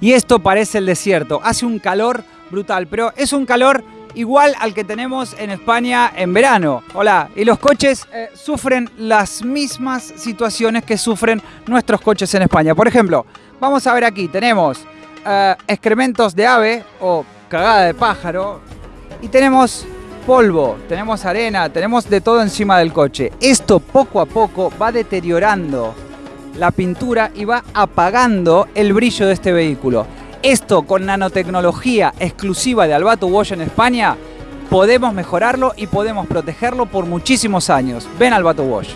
y esto parece el desierto. Hace un calor brutal, pero es un calor igual al que tenemos en España en verano. Hola, y los coches eh, sufren las mismas situaciones que sufren nuestros coches en España. Por ejemplo, vamos a ver aquí, tenemos eh, excrementos de ave o cagada de pájaro y tenemos polvo, tenemos arena, tenemos de todo encima del coche. Esto poco a poco va deteriorando la pintura y va apagando el brillo de este vehículo. Esto con nanotecnología exclusiva de Albato Wash en España, podemos mejorarlo y podemos protegerlo por muchísimos años. Ven Albato Wash.